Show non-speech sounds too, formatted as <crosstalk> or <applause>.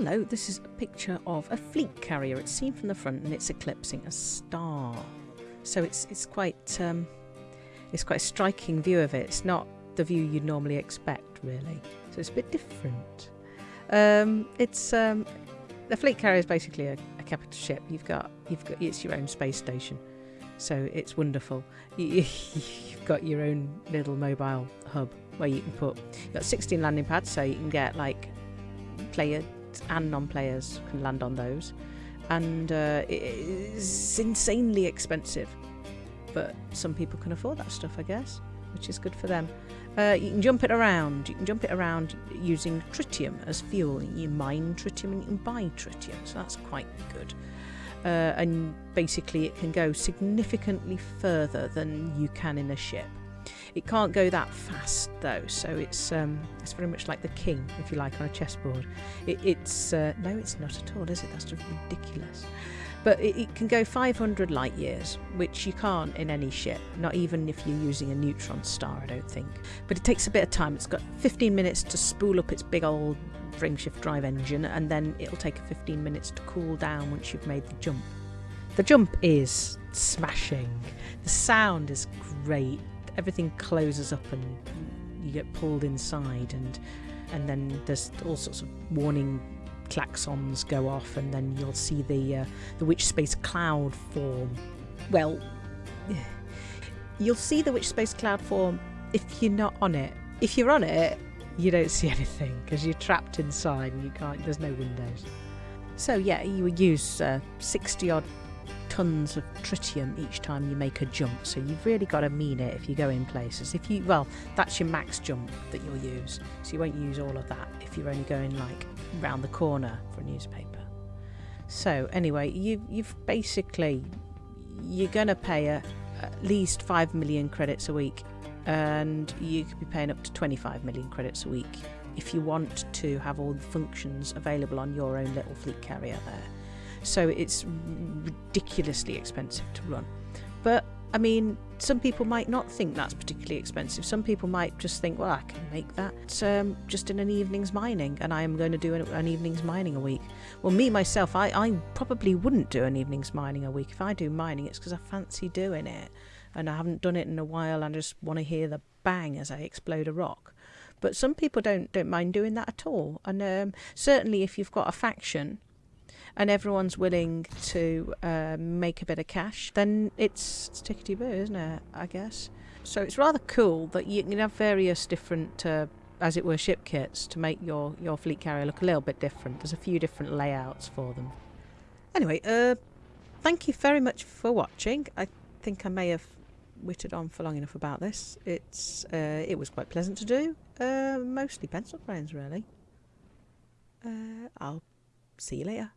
Hello, this is a picture of a fleet carrier. It's seen from the front and it's eclipsing a star. So it's it's quite um, it's quite a striking view of it. It's not the view you'd normally expect, really. So it's a bit different. Um, it's um, the fleet carrier is basically a, a capital ship. You've got you've got it's your own space station, so it's wonderful. You, <laughs> you've got your own little mobile hub where you can put. You've got 16 landing pads, so you can get like players and non-players can land on those, and uh, it's insanely expensive. But some people can afford that stuff, I guess, which is good for them. Uh, you can jump it around. You can jump it around using tritium as fuel. You mine tritium and you can buy tritium, so that's quite good. Uh, and basically, it can go significantly further than you can in a ship. It can't go that fast though, so it's um, it's very much like the king, if you like, on a chessboard. It, it's uh, no, it's not at all, is it? That's just ridiculous. But it, it, can go 500 light years, which you can't in any ship, not even if you're using a neutron star, I don't think. But it takes a bit of time. It's got 15 minutes to spool up its big old frameshift drive engine, and then it'll take 15 minutes to cool down once you've made the jump. The jump is smashing. The sound is great. Everything closes up and you get pulled inside and and then there's all sorts of warning klaxons go off, and then you'll see the uh, the witch space cloud form. Well, <sighs> you'll see the witch space cloud form if you're not on it. If you're on it, you don't see <laughs> anything because you're trapped inside and you can't. There's no windows. So yeah, you would use uh, 60 odd tons of tritium each time you make a jump. So you've really got to mean it if you go in places. If you well, that's your max jump that you'll use. So you won't use all of that if you're only going like round the corner for a newspaper. So anyway, you you've basically you're gonna pay a, at least five million credits a week, and you could be paying up to 25 million credits a week if you want to have all the functions available on your own little fleet carrier there. So it's ridiculously expensive to run. But I mean, some people might not think that's particularly expensive. Some people might just think, well, I can make that um, just in an evening's mining, and I am going to do an, an evening's mining a week. Well, me myself, I, I probably wouldn't do an evening's mining a week. If I do mining, it's because I fancy doing it, and I haven't done it in a while. and I just want to hear the bang as I explode a rock. But some people don't don't mind doing that at all, and um, certainly if you've got a faction and everyone's willing to uh, make a bit of cash, then it's, it's tickety boo, isn't it? I guess. So it's rather cool that you can have various different, uh, as it were, ship kits to make your, your fleet carrier look a little bit different. There's a few different layouts for them. Anyway, uh, thank you very much for watching. I think I may have witted on for long enough about this. It's uh, it was quite pleasant to do. Uh, mostly pencil brains, really. Uh, I'll see you later.